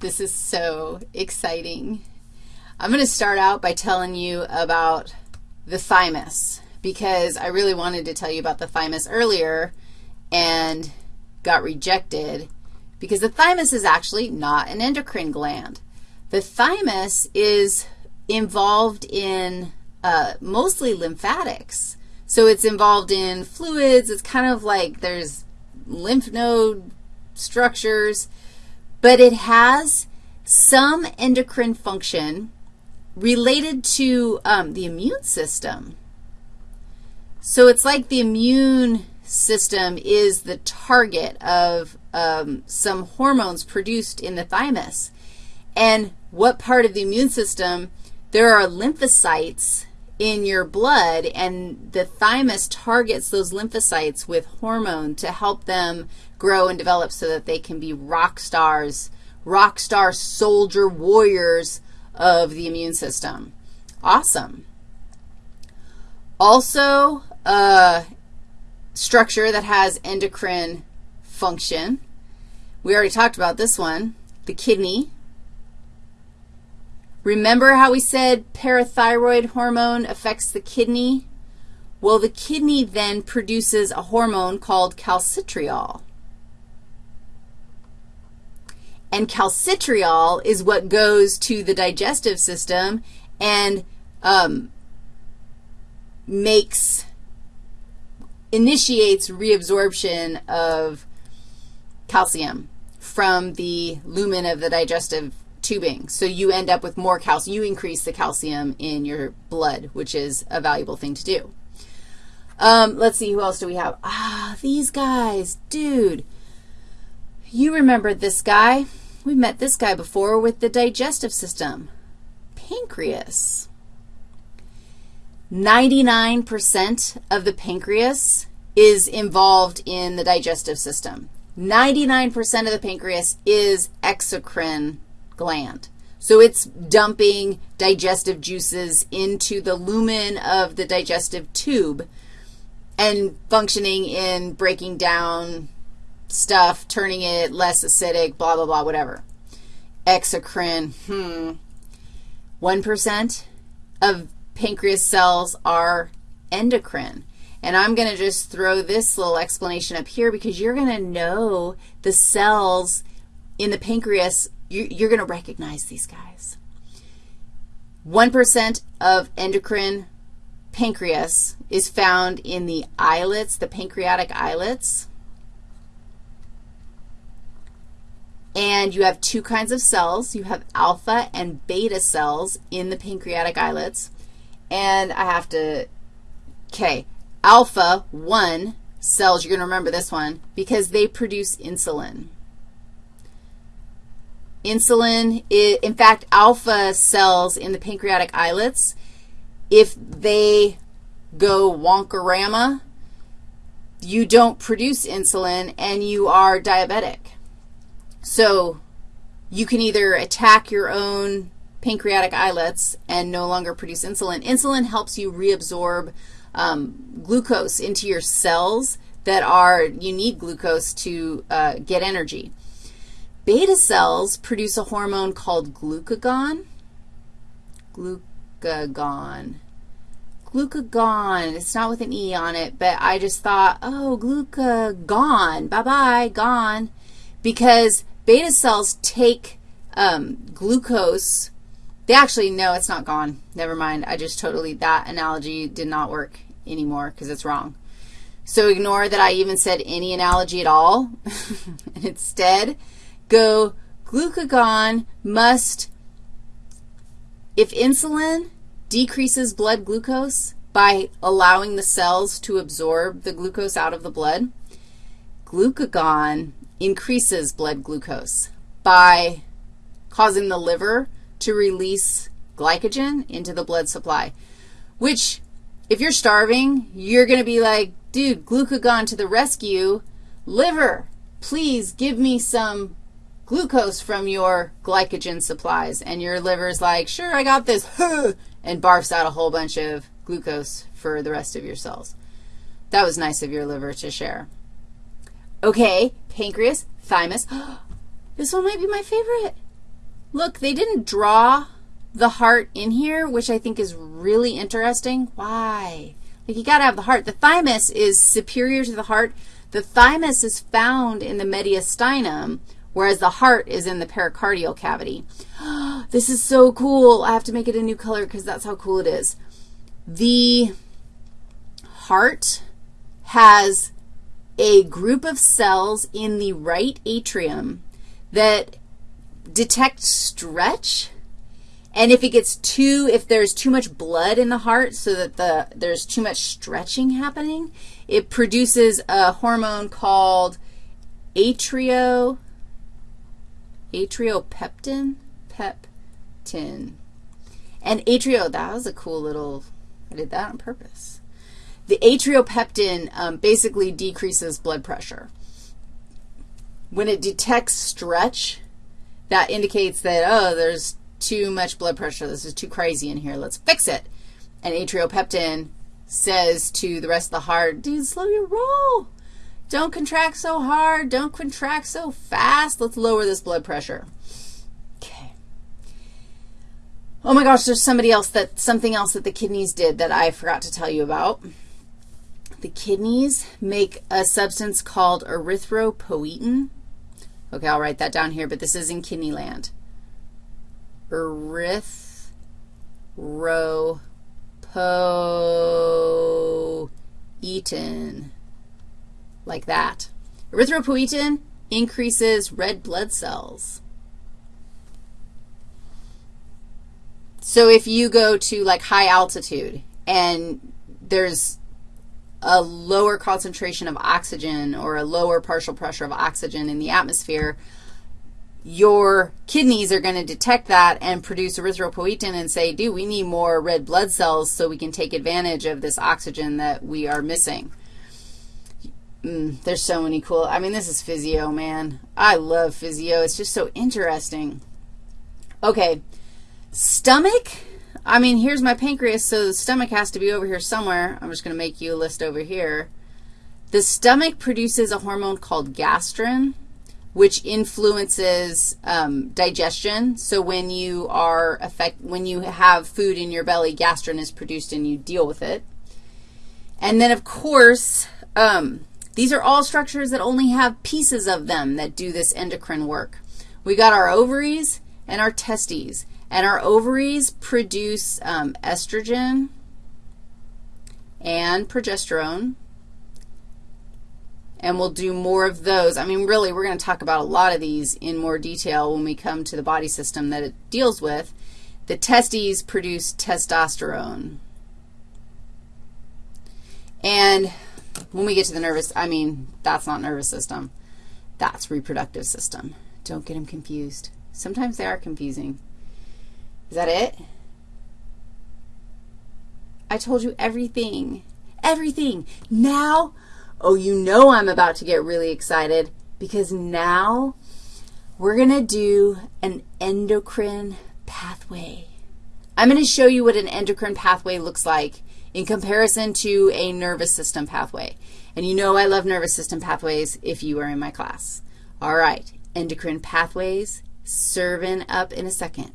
This is so exciting. I'm going to start out by telling you about the thymus because I really wanted to tell you about the thymus earlier and got rejected because the thymus is actually not an endocrine gland. The thymus is involved in uh, mostly lymphatics. So it's involved in fluids. It's kind of like there's lymph node structures, but it has some endocrine function related to um, the immune system. So it's like the immune system is the target of um, some hormones produced in the thymus. And what part of the immune system? There are lymphocytes in your blood, and the thymus targets those lymphocytes with hormone to help them grow and develop so that they can be rock stars, rock star soldier warriors of the immune system. Awesome. Also, a structure that has endocrine function. We already talked about this one, the kidney. Remember how we said parathyroid hormone affects the kidney? Well, the kidney then produces a hormone called calcitriol. And calcitriol is what goes to the digestive system and um, makes, initiates reabsorption of calcium from the lumen of the digestive tubing. So you end up with more calcium. You increase the calcium in your blood, which is a valuable thing to do. Um, let's see, who else do we have? Ah, these guys. Dude, you remember this guy. We met this guy before with the digestive system, pancreas. 99% of the pancreas is involved in the digestive system. 99% of the pancreas is exocrine gland. So it's dumping digestive juices into the lumen of the digestive tube and functioning in breaking down stuff, turning it less acidic, blah, blah, blah, whatever. Exocrine, hmm. 1% of pancreas cells are endocrine. And I'm going to just throw this little explanation up here because you're going to know the cells in the pancreas you, are going to recognize these guys. 1% of endocrine pancreas is found in the islets, the pancreatic islets. And you have two kinds of cells. You have alpha and beta cells in the pancreatic islets. And I have to, okay, alpha 1 cells, you're going to remember this one, because they produce insulin. Insulin, in fact, alpha cells in the pancreatic islets, if they go wonkorama, you don't produce insulin and you are diabetic. So you can either attack your own pancreatic islets and no longer produce insulin. Insulin helps you reabsorb um, glucose into your cells that are, you need glucose to uh, get energy. Beta cells produce a hormone called glucagon. Glucagon. Glucagon. It's not with an E on it, but I just thought, oh, glucagon. Bye-bye, gone. Because beta cells take um, glucose. They actually, no, it's not gone. Never mind. I just totally, that analogy did not work anymore because it's wrong. So ignore that I even said any analogy at all. and instead, go glucagon must, if insulin decreases blood glucose by allowing the cells to absorb the glucose out of the blood, glucagon increases blood glucose by causing the liver to release glycogen into the blood supply, which if you're starving, you're going to be like, dude, glucagon to the rescue. Liver, please give me some glucose from your glycogen supplies. And your liver's like, sure, I got this, and barfs out a whole bunch of glucose for the rest of your cells. That was nice of your liver to share. Okay, pancreas, thymus. this one might be my favorite. look, they didn't draw the heart in here, which I think is really interesting. Why? Like, you got to have the heart. The thymus is superior to the heart. The thymus is found in the mediastinum, whereas the heart is in the pericardial cavity. this is so cool. I have to make it a new color because that's how cool it is. The heart has a group of cells in the right atrium that detect stretch. And if it gets too, if there's too much blood in the heart so that the, there's too much stretching happening, it produces a hormone called atrio, atriopeptin, peptin. And atrio, that was a cool little, I did that on purpose. The atriopeptin um, basically decreases blood pressure. When it detects stretch, that indicates that, oh, there's too much blood pressure. This is too crazy in here. Let's fix it. And atriopeptin says to the rest of the heart, dude, slow your roll. Don't contract so hard. Don't contract so fast. Let's lower this blood pressure. Okay. Oh my gosh, there's somebody else that, something else that the kidneys did that I forgot to tell you about. The kidneys make a substance called erythropoietin. Okay, I'll write that down here, but this is in kidney land. Erythropoietin, like that. Erythropoietin increases red blood cells. So if you go to like high altitude and there's a lower concentration of oxygen or a lower partial pressure of oxygen in the atmosphere, your kidneys are going to detect that and produce erythropoietin and say, dude, we need more red blood cells so we can take advantage of this oxygen that we are missing. Mm, there's so many cool, I mean, this is physio, man. I love physio. It's just so interesting. Okay, stomach I mean, here's my pancreas, so the stomach has to be over here somewhere. I'm just going to make you a list over here. The stomach produces a hormone called gastrin, which influences um, digestion. So when you are affect, when you have food in your belly, gastrin is produced and you deal with it. And then, of course, um, these are all structures that only have pieces of them that do this endocrine work. We got our ovaries and our testes. And our ovaries produce um, estrogen and progesterone. And we'll do more of those. I mean, really, we're going to talk about a lot of these in more detail when we come to the body system that it deals with. The testes produce testosterone. And when we get to the nervous, I mean, that's not nervous system. That's reproductive system. Don't get them confused. Sometimes they are confusing. Is that it? I told you everything. Everything. Now, oh, you know I'm about to get really excited because now we're going to do an endocrine pathway. I'm going to show you what an endocrine pathway looks like in comparison to a nervous system pathway. And you know I love nervous system pathways if you are in my class. All right, endocrine pathways, serving up in a second.